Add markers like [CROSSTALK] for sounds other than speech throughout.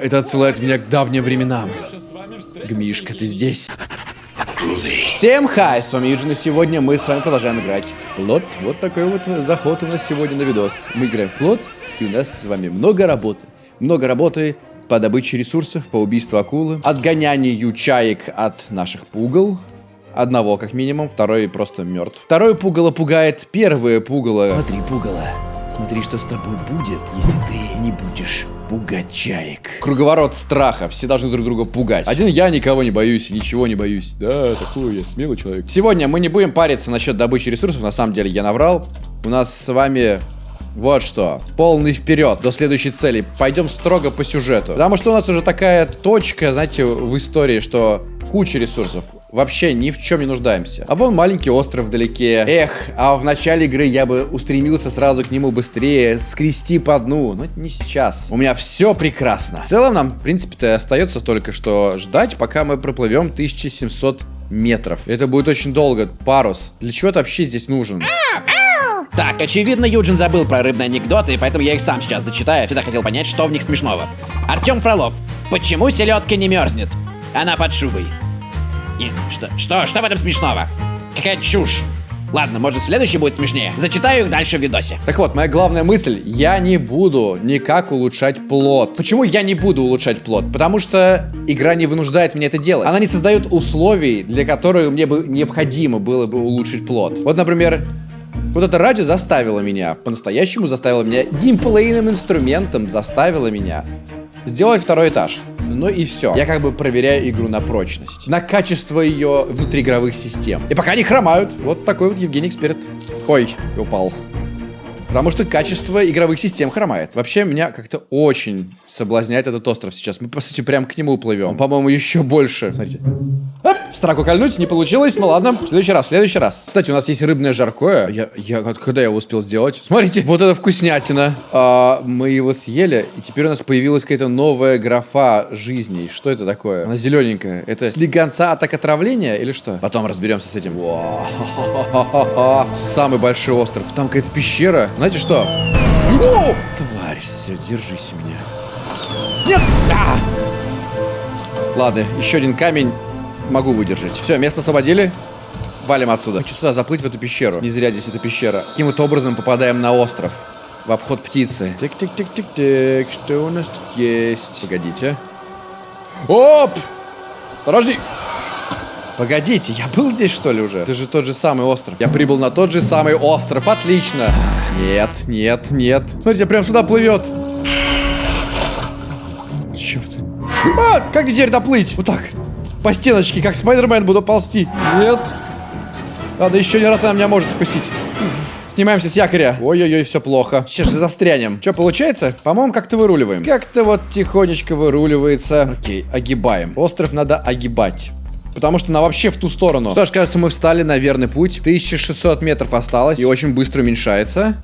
это отсылает меня к давним временам. Гмишка, ты здесь? Всем хай, с вами Юджин, и сегодня мы с вами продолжаем играть в плот. Вот такой вот заход у нас сегодня на видос. Мы играем в плот, и у нас с вами много работы. Много работы по добыче ресурсов, по убийству акулы, отгонянию чаек от наших пугал, Одного, как минимум, второй просто мертв. Второе пугало пугает первое пугало. Смотри, пугало, смотри, что с тобой будет, если ты не будешь пугать чаек. Круговорот страха. Все должны друг друга пугать. Один я никого не боюсь, ничего не боюсь. Да, такой я смелый человек. Сегодня мы не будем париться насчет добычи ресурсов. На самом деле я наврал. У нас с вами вот что. Полный вперед до следующей цели. Пойдем строго по сюжету. Потому что у нас уже такая точка, знаете, в истории, что куча ресурсов. Вообще ни в чем не нуждаемся. А вон маленький остров вдалеке. Эх, а в начале игры я бы устремился сразу к нему быстрее, скрести по дну. Но не сейчас. У меня все прекрасно. В целом нам, в принципе-то, остается только что ждать, пока мы проплывем 1700 метров. Это будет очень долго. Парус. Для чего это вообще здесь нужен? Так, очевидно, Юджин забыл про рыбные анекдоты, поэтому я их сам сейчас зачитаю. Всегда хотел понять, что в них смешного. Артем Фролов. Почему селедка не мерзнет? Она под шубой. И что, что, что в этом смешного? Какая чушь. Ладно, может следующий будет смешнее. Зачитаю их дальше в видосе. Так вот, моя главная мысль. Я не буду никак улучшать плод. Почему я не буду улучшать плод? Потому что игра не вынуждает меня это делать. Она не создает условий, для которых мне бы необходимо было бы улучшить плод. Вот, например, вот это радио заставило меня, по-настоящему заставило меня, геймплейным инструментом заставило меня сделать второй этаж. Ну и все. Я как бы проверяю игру на прочность. На качество ее внутриигровых систем. И пока они хромают. Вот такой вот Евгений Эксперт. Ой, упал. Потому что качество игровых систем хромает. Вообще, меня как-то очень соблазняет этот остров сейчас. Мы, по сути, прям к нему плывем. По-моему, еще больше. Смотрите. Страку кольнуть не получилось. Ну ладно, в следующий раз, в следующий раз. Кстати, у нас есть рыбное жаркое. Я, я, когда я его успел сделать? Смотрите, вот это вкуснятина. А, мы его съели, и теперь у нас появилась какая-то новая графа жизней. Что это такое? Она зелененькая. Это слегонца от отравления или что? Потом разберемся с этим. Самый большой остров. Там какая-то пещера. Знаете что? О! Тварь, все, держись у меня. Нет! А! Ладно, еще один камень могу выдержать. Все, место освободили. Валим отсюда. Хочу сюда заплыть в эту пещеру. Не зря здесь эта пещера. Каким вот образом попадаем на остров? В обход птицы. Тик-тик-тик-тик-тик. Что у нас тут есть? Погодите. Оп! Осторожней! Погодите, я был здесь, что ли, уже? Это же тот же самый остров. Я прибыл на тот же самый остров. Отлично. Нет, нет, нет. Смотрите, прям сюда плывет. Черт. А, как теперь доплыть? Вот так. По стеночке, как Спайдермен буду ползти. Нет. Надо еще один раз она меня может укусить. Снимаемся с якоря. Ой-ой-ой, все плохо. Сейчас же застрянем. Что, получается? По-моему, как-то выруливаем. Как-то вот тихонечко выруливается. Окей, огибаем. Остров надо огибать. Потому что она вообще в ту сторону. Что ж, кажется, мы встали на верный путь. 1600 метров осталось. И очень быстро уменьшается.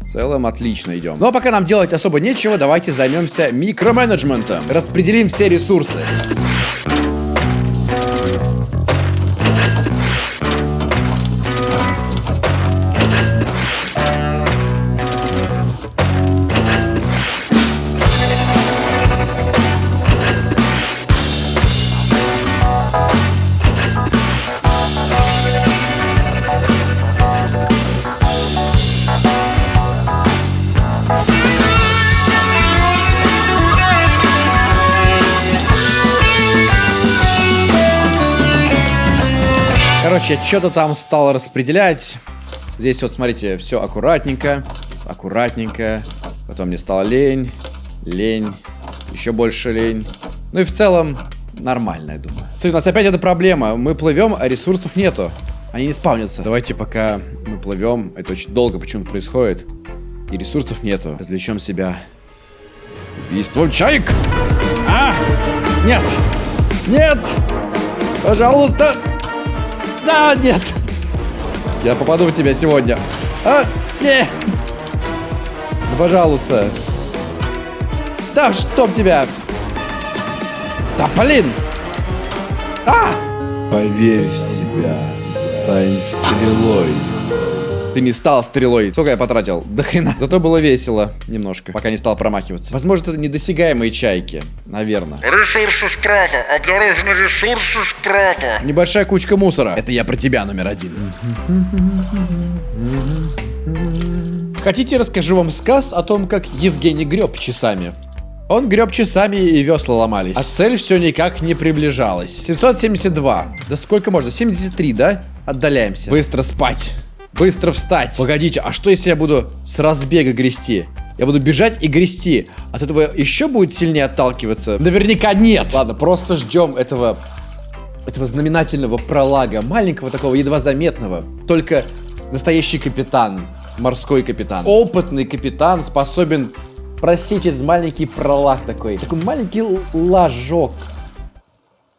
В целом отлично идем. Ну а пока нам делать особо нечего, давайте займемся микроменеджментом. Распределим все ресурсы. Короче, что-то там стал распределять. Здесь вот, смотрите, все аккуратненько, аккуратненько. Потом мне стало лень, лень, еще больше лень. Ну и в целом нормально, я думаю. Смотри, у нас опять эта проблема. Мы плывем, а ресурсов нету. Они не спавнятся. Давайте пока мы плывем. Это очень долго почему-то происходит. И ресурсов нету. Развлечем себя. Убийством чаек! А! Нет! Нет! Пожалуйста! Да, нет. Я попаду в тебя сегодня. А, нет. Да, пожалуйста. Да, чтоб тебя. Да, блин. А! Поверь в себя. Стань стрелой. Ты не стал стрелой. Сколько я потратил? До хрена. Зато было весело немножко, пока не стал промахиваться. Возможно, это недосягаемые чайки. Наверное. Ресурсы с крака. Осторожно, ресурсы с крака. Небольшая кучка мусора. Это я про тебя, номер один. Хотите, расскажу вам сказ о том, как Евгений греб часами? Он греб часами и весла ломались. А цель все никак не приближалась. 772. Да сколько можно? 73, да? Отдаляемся. Быстро спать. Быстро встать. Погодите, а что если я буду с разбега грести? Я буду бежать и грести. От этого еще будет сильнее отталкиваться? Наверняка нет. Ладно, просто ждем этого этого знаменательного пролага, маленького такого, едва заметного. Только настоящий капитан, морской капитан, опытный капитан способен просечь этот маленький пролаг такой. Такой маленький ложок.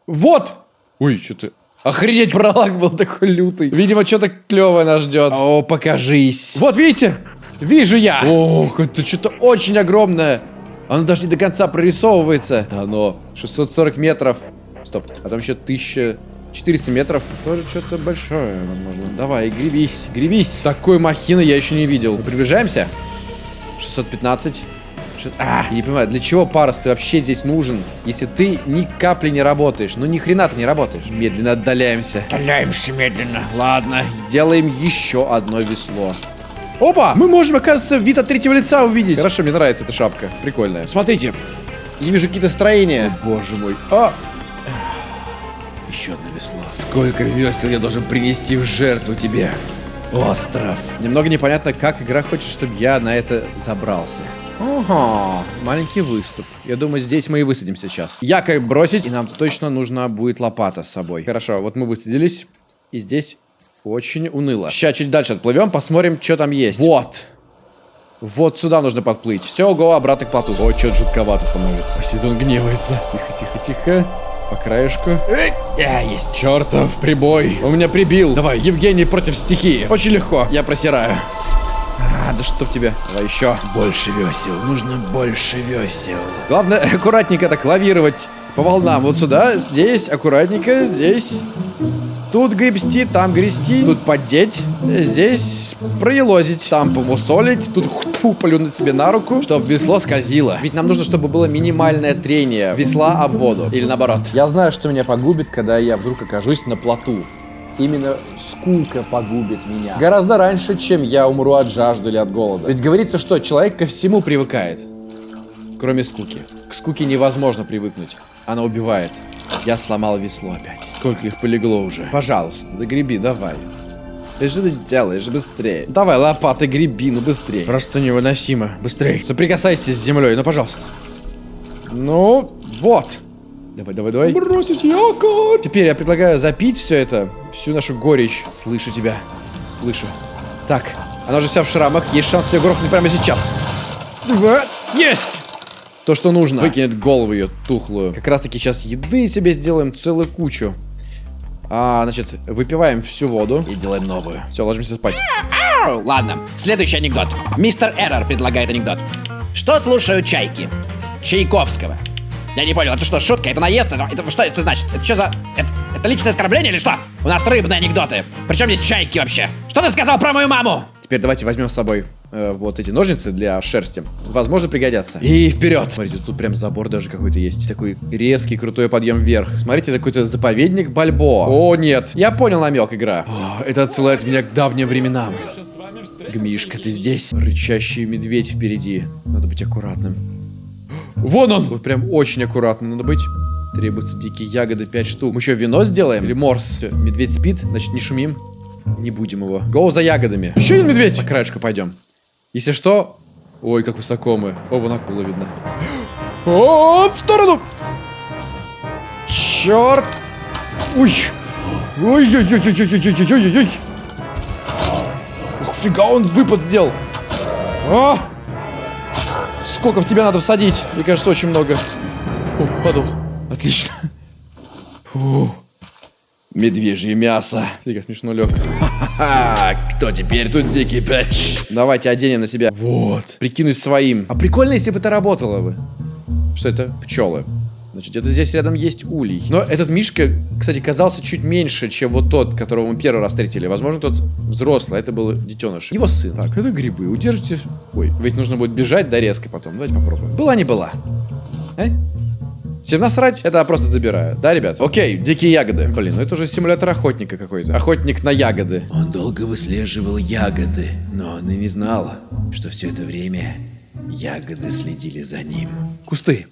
Вот! Ой, что-то... Охренеть, пролаг был такой лютый. Видимо, что-то клевое нас ждет. О, покажись. Вот, видите? Вижу я. Ох, это что-то очень огромное. Оно даже не до конца прорисовывается. Да оно 640 метров. Стоп, а там еще 1400 метров. Тоже что-то большое, возможно. Давай, гребись, гребись. Такой махины я еще не видел. Мы приближаемся. 615. А, я не понимаю, для чего парус ты вообще здесь нужен, если ты ни капли не работаешь? Ну ни хрена ты не работаешь. Медленно отдаляемся. Отдаляемся медленно. Ладно. Делаем еще одно весло. Опа! Мы можем, оказывается, вид от третьего лица увидеть. Хорошо, мне нравится эта шапка. Прикольная. Смотрите. Я вижу какие-то строения. О, боже мой. А! Еще одно весло. Сколько весел я должен принести в жертву тебе? Остров. Немного непонятно, как игра хочет, чтобы я на это забрался. Ага, маленький выступ. Я думаю, здесь мы и высадимся сейчас. Якорь бросить, и нам точно нужна будет лопата с собой. Хорошо, вот мы высадились, и здесь очень уныло. Сейчас чуть дальше отплывем, посмотрим, что там есть. Вот. Вот сюда нужно подплыть. Все, го, обратно к плоту. Ой, что-то жутковато становится. Сидит он гневается. Тихо, тихо, тихо. По краешку. А, есть. Чертов прибой. Он меня прибил. Давай, Евгений против стихии. Очень легко. Я просираю. А, да чтоб тебе. Давай еще. Больше весел. Нужно больше весел. Главное, аккуратненько так лавировать по волнам. Вот сюда, здесь, аккуратненько, здесь. Тут гребсти, там грести, тут поддеть, здесь проелозить, там помусолить, тут фу, плюнуть себе на руку, чтобы весло скользило. Ведь нам нужно, чтобы было минимальное трение весла об воду. Или наоборот. Я знаю, что меня погубит, когда я вдруг окажусь на плоту. Именно скука погубит меня. Гораздо раньше, чем я умру от жажды или от голода. Ведь говорится, что человек ко всему привыкает. Кроме скуки. К скуке невозможно привыкнуть. Она убивает. Я сломал весло опять. Сколько их полегло уже. Пожалуйста, да греби, давай. Ты что ты делаешь? Быстрее. Давай, лопатой греби, ну быстрее. Просто невыносимо. Быстрее. Соприкасайся с землей, ну пожалуйста. Ну, вот. Давай, давай, давай. Бросить якорь. Теперь я предлагаю запить все это, всю нашу горечь. Слышу тебя. Слышу. Так, она же вся в шрамах. Есть шанс ее грохнуть прямо сейчас. Два. Есть! То, что нужно. Выкинет голову ее тухлую. Как раз таки сейчас еды себе сделаем целую кучу. А, значит, выпиваем всю воду и делаем новую. Все, ложимся спать. Ладно, следующий анекдот. Мистер Эррор предлагает анекдот. Что слушают чайки? Чайковского. Я не понял, это что, шутка? Это наезд? Это, это что это значит? Это что за... Это, это личное оскорбление или что? У нас рыбные анекдоты. Причем здесь чайки вообще? Что ты сказал про мою маму? Теперь давайте возьмем с собой э, вот эти ножницы для шерсти. Возможно, пригодятся. И вперед! Смотрите, тут прям забор даже какой-то есть. Такой резкий, крутой подъем вверх. Смотрите, это какой-то заповедник Бальбо. О, нет. Я понял намек, игра. О, это отсылает меня к давним временам. Гмишка, ты здесь? Рычащий медведь впереди. Надо быть аккуратным. Вон он! Вот прям очень аккуратно надо быть. Требуются дикие ягоды, 5 штук. Мы что, вино сделаем? Или морс? Всё, медведь спит, значит не шумим. Не будем его. Гоу за ягодами. Еще один медведь! По краешку пойдем. Если что... Ой, как высоко мы. О, вон акула видно. О, в сторону! Черт! Ой! Ой-ой-ой-ой-ой-ой-ой-ой-ой! Ух, фига, он выпад сделал! А! Сколько в тебя надо всадить? Мне кажется, очень много. О, падал. Отлично. Фу. Медвежье мясо. Как смешно лег. Ха-ха, кто теперь тут дикий пэтч? Давайте оденем на себя. Вот. Прикинусь своим. А прикольно, если бы это работало бы. Что это? Пчелы. Значит, где-то здесь рядом есть улей. Но этот Мишка, кстати, казался чуть меньше, чем вот тот, которого мы первый раз встретили. Возможно, тот взрослый, а это был детеныш. Его сын. Так, это грибы. Удержите. Ой, ведь нужно будет бежать до резко потом. Давайте попробуем. Была не была. Э? Всем насрать, это я просто забираю. Да, ребят? Окей, дикие ягоды. Блин, ну это уже симулятор охотника какой-то. Охотник на ягоды. Он долго выслеживал ягоды, но он и не знал, что все это время ягоды следили за ним. Кусты.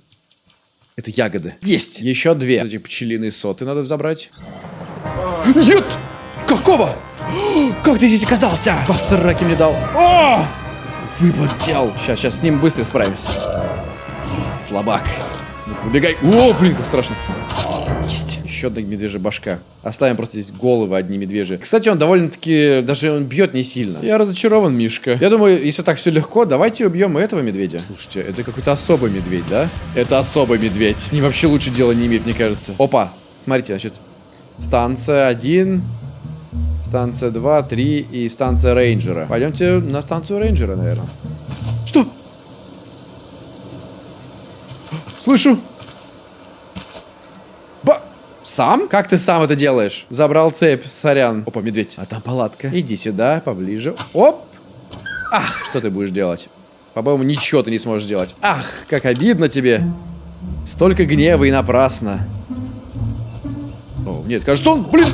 Это ягоды. Есть! Еще две. Эти пчелиные соты надо забрать. Нет! Какого? Как ты здесь оказался? По сраке мне дал. О! Выпад взял. Сейчас, сейчас с ним быстро справимся. Слабак. Убегай. О, блин, как страшно. Есть. Еще одна медвежья башка. Оставим просто здесь головы одни медвежьи. Кстати, он довольно-таки... Даже он бьет не сильно. Я разочарован, Мишка. Я думаю, если так все легко, давайте убьем и этого медведя. Слушайте, это какой-то особый медведь, да? Это особый медведь. С ним вообще лучше дела не иметь, мне кажется. Опа. Смотрите, значит, станция 1, станция 2, 3 и станция рейнджера. Пойдемте на станцию рейнджера, наверное. Что? Слышу. Сам? Как ты сам это делаешь? Забрал цепь, сорян. Опа, медведь. А там палатка. Иди сюда, поближе. Оп. Ах, что ты будешь делать? По-моему, ничего ты не сможешь делать. Ах, как обидно тебе. Столько гнева и напрасно. О, нет, кажется, он, блин,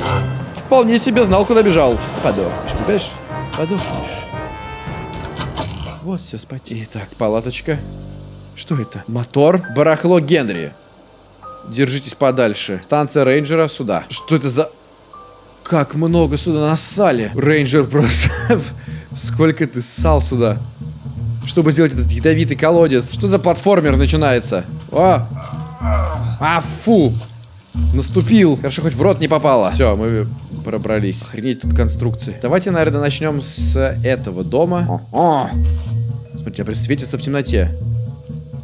вполне себе знал, куда бежал. Сейчас ты подохнешь, понимаешь? Подохнешь. Вот все, спать. Итак, палаточка. Что это? Мотор. Барахло Генри. Держитесь подальше. Станция рейнджера сюда. Что это за... Как много сюда нассали. Рейнджер просто... [LAUGHS] Сколько ты ссал сюда. Чтобы сделать этот ядовитый колодец. Что за платформер начинается? О! А, фу! Наступил. Хорошо, хоть в рот не попало. Все, мы пробрались. Охренеть тут конструкции. Давайте, наверное, начнем с этого дома. О, Смотрите, прям светится в темноте.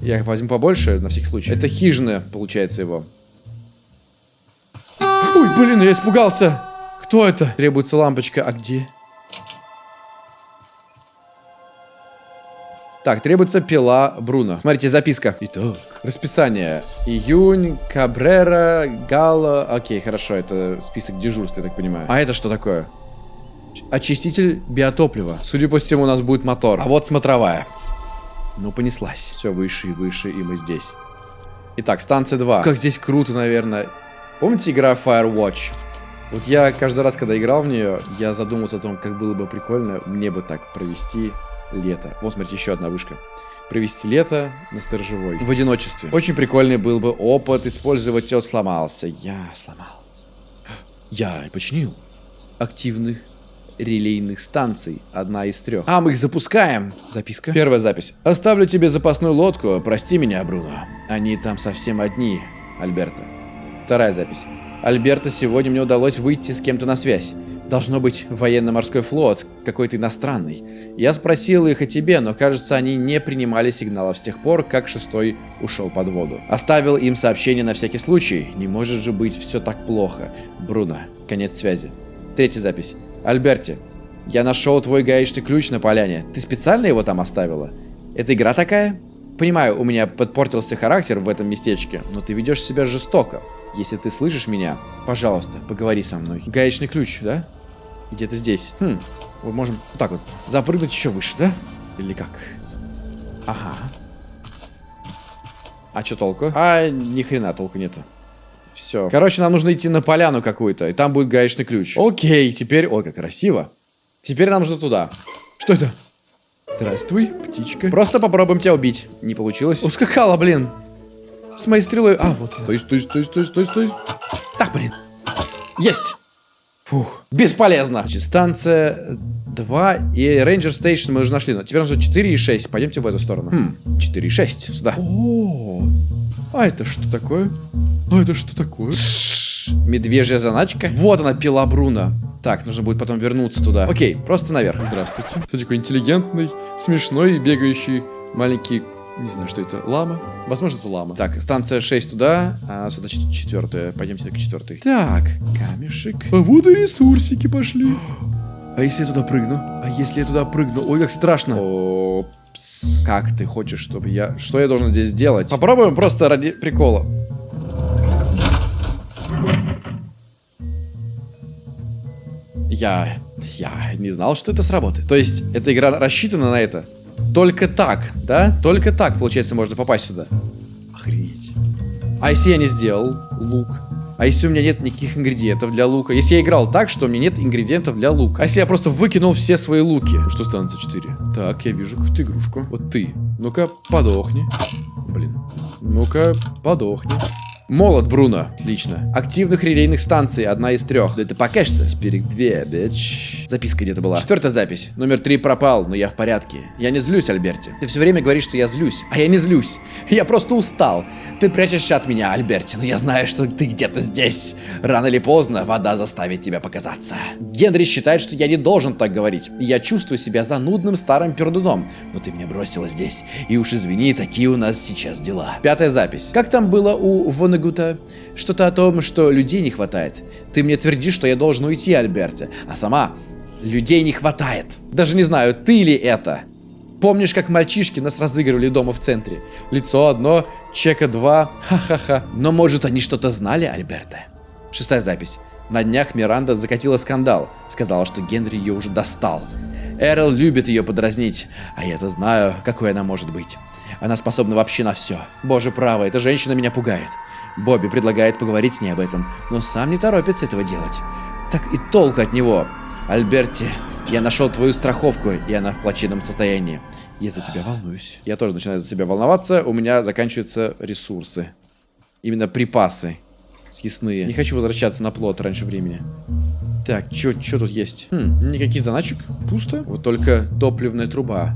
Я возьму побольше, на всякий случай. Это хижина, получается, его. Ой, блин, я испугался. Кто это? Требуется лампочка. А где? Так, требуется пила Бруно. Смотрите, записка. Итак, расписание. Июнь, Кабрера, Гала. Окей, хорошо, это список дежурств, я так понимаю. А это что такое? Очиститель биотоплива. Судя по всему, у нас будет мотор. А вот смотровая. Ну, понеслась. Все выше и выше, и мы здесь. Итак, станция 2. Как здесь круто, наверное. Помните игра Firewatch? Вот я каждый раз, когда играл в нее, я задумался о том, как было бы прикольно мне бы так провести лето. Вот, смотрите, еще одна вышка. Провести лето на сторожевой. В одиночестве. Очень прикольный был бы опыт использовать тел сломался. Я сломал. [GASPS] Я починил. Активных релейных станций. Одна из трех. А, мы их запускаем. Записка. Первая запись. Оставлю тебе запасную лодку. Прости меня, Бруно. Они там совсем одни, Альберто. Вторая запись. Альберто, сегодня мне удалось выйти с кем-то на связь. Должно быть военно-морской флот, какой-то иностранный. Я спросил их о тебе, но кажется, они не принимали сигналов с тех пор, как шестой ушел под воду. Оставил им сообщение на всякий случай. Не может же быть все так плохо. Бруно. Конец связи. Третья запись. Альберти, я нашел твой гаечный ключ на поляне. Ты специально его там оставила? Это игра такая? Понимаю, у меня подпортился характер в этом местечке, но ты ведешь себя жестоко. Если ты слышишь меня, пожалуйста, поговори со мной. Гаечный ключ, да? Где-то здесь. Хм, мы можем вот так вот запрыгнуть еще выше, да? Или как? Ага. А что толку? А, ни хрена толку нету. Все. Короче, нам нужно идти на поляну какую-то, и там будет гаечный ключ. Окей, теперь... Ой, как красиво. Теперь нам нужно туда. Что это? Здравствуй, птичка. Просто попробуем тебя убить. Не получилось. Ускакала, блин. С моей стрелой... А, вот. Стой, стой, стой, стой, стой, стой. Так, блин. Есть. Фух. Бесполезно. Значит, станция 2 и Ranger Station мы уже нашли. Но теперь нужно 4 и 6. Пойдемте в эту сторону. Хм, 4 и 6. Сюда. О, а это что такое? А это что такое? Медвежья заначка. Вот она, пила Бруно. Так, нужно будет потом вернуться туда. Окей, просто наверх. Здравствуйте. Кто такой интеллигентный, смешной, бегающий маленький... Не знаю, что это. Лама? Возможно, это лама. Так, станция 6 туда, а сюда четвертая. Пойдемте к четвертой. Так, камешек. А вот и ресурсики пошли. А если я туда прыгну? А если я туда прыгну? Ой, как страшно. Как ты хочешь, чтобы я... Что я должен здесь делать? Попробуем просто ради прикола. Я... Я не знал, что это сработает. То есть, эта игра рассчитана на это. Только так, да? Только так, получается, можно попасть сюда. Охренеть. А если я не сделал лук? А если у меня нет никаких ингредиентов для лука? Если я играл так, что у меня нет ингредиентов для лука? А если я просто выкинул все свои луки? Что станется 4? Так, я вижу какую-то игрушку. Вот ты. Ну-ка, подохни. Блин. Ну-ка, подохни. Молот, Бруно. Отлично. Активных релейных станций. Одна из трех. Да это пока что. Их две, бич. Записка где-то была. Четвертая запись. Номер три пропал, но я в порядке. Я не злюсь, Альберти. Ты все время говоришь, что я злюсь. А я не злюсь. Я просто устал. Ты прячешься от меня, Альберти, но я знаю, что ты где-то здесь. Рано или поздно вода заставит тебя показаться. Генри считает, что я не должен так говорить. Я чувствую себя занудным старым пердуном. Но ты меня бросила здесь. И уж извини, такие у нас сейчас дела. Пятая запись. Как там было у Вонегута? Что-то о том, что людей не хватает. Ты мне твердишь, что я должен уйти, Альберти. А сама людей не хватает. Даже не знаю, ты ли это. Помнишь, как мальчишки нас разыгрывали дома в центре? Лицо одно, чека два, ха-ха-ха. Но может они что-то знали, Альберта? Шестая запись. На днях Миранда закатила скандал. Сказала, что Генри ее уже достал. Эрл любит ее подразнить, а я-то знаю, какой она может быть. Она способна вообще на все. Боже право, эта женщина меня пугает. Бобби предлагает поговорить с ней об этом, но сам не торопится этого делать. Так и толк от него. Альберти, я нашел твою страховку, и она в плачевном состоянии. Я за тебя волнуюсь. Я тоже начинаю за себя волноваться. У меня заканчиваются ресурсы. Именно припасы. Съестные. Не хочу возвращаться на плот раньше времени. Так, что тут есть? Хм, никаких заначек. Пусто. Вот только топливная труба.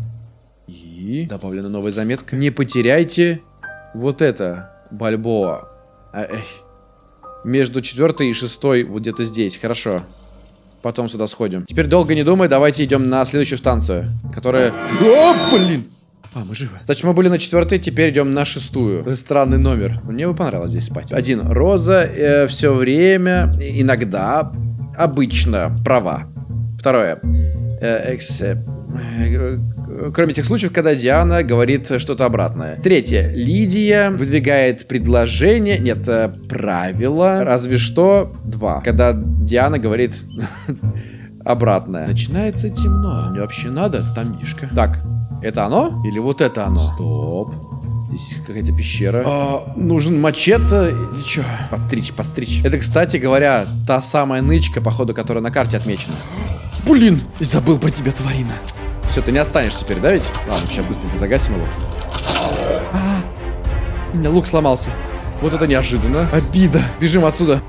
И добавлена новая заметка. Не потеряйте вот это. Бальбоа. А, эх. Между четвертой и шестой вот где-то здесь. Хорошо. Потом сюда сходим. Теперь долго не думай, давайте идем на следующую станцию, которая... О, блин! А, мы живы. Значит, мы были на четвертой, теперь идем на шестую. Странный номер. Мне бы понравилось здесь спать. Один. Роза э, все время, иногда, обычно права. Второе. Э, экс, э, э, кроме тех случаев, когда Диана говорит что-то обратное. Третье. Лидия выдвигает предложение, нет, э, правило, разве что два. Когда Диана говорит [LAUGHS] обратное. Начинается темно. Мне вообще надо? Там Мишка. Так, это оно? Или вот это оно? Стоп. Здесь какая-то пещера. А, нужен мачете или что? Подстричь, подстричь. Это, кстати говоря, та самая нычка, походу, которая на карте отмечена. Блин, забыл про тебя, тварина. Все, ты не отстанешь теперь, да ведь? Ладно, сейчас быстренько загасим его. А, у меня лук сломался. Вот это неожиданно. Обида. Бежим отсюда.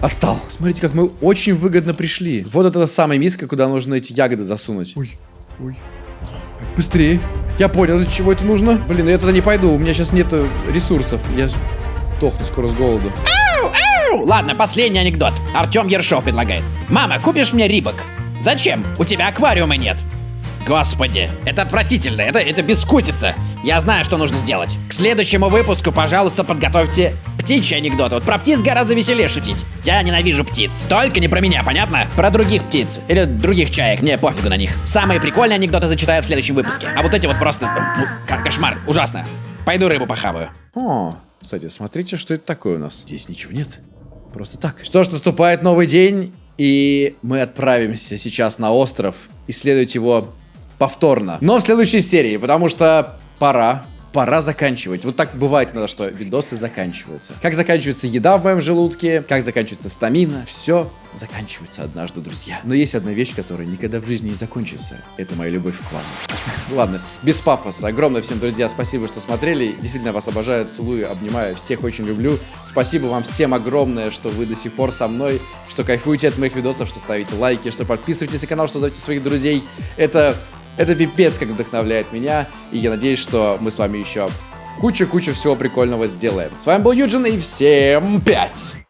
Отстал. Смотрите, как мы очень выгодно пришли. Вот это самая миска, куда нужно эти ягоды засунуть. Ой, ой. Быстрее. Я понял, для чего это нужно. Блин, я туда не пойду, у меня сейчас нет ресурсов. Я сдохну скоро с голоду. Ладно, последний анекдот. Артем Ершов предлагает. Мама, купишь мне рибок? Зачем? У тебя аквариума нет. Господи, это отвратительно, это, это бескусица. Я знаю, что нужно сделать. К следующему выпуску, пожалуйста, подготовьте птичьи анекдоты. Вот про птиц гораздо веселее шутить. Я ненавижу птиц. Только не про меня, понятно? Про других птиц. Или других чаек, мне пофигу на них. Самые прикольные анекдоты зачитаю в следующем выпуске. А вот эти вот просто... Ну, кошмар, ужасно. Пойду рыбу похаваю. О, кстати, смотрите, что это такое у нас. Здесь ничего нет. Просто так. Что ж, наступает новый день, и мы отправимся сейчас на остров исследовать его повторно. Но в следующей серии, потому что пора пора заканчивать. Вот так бывает иногда, что видосы заканчиваются. Как заканчивается еда в моем желудке, как заканчивается стамина, все заканчивается однажды, друзья. Но есть одна вещь, которая никогда в жизни не закончится. Это моя любовь к вам. [LAUGHS] Ладно, без пафоса. Огромное всем, друзья, спасибо, что смотрели. Действительно вас обожаю, целую, обнимаю. Всех очень люблю. Спасибо вам всем огромное, что вы до сих пор со мной, что кайфуете от моих видосов, что ставите лайки, что подписываетесь на канал, что зовете своих друзей. Это это пипец как вдохновляет меня, и я надеюсь, что мы с вами еще кучу-кучу всего прикольного сделаем. С вами был Юджин, и всем пять!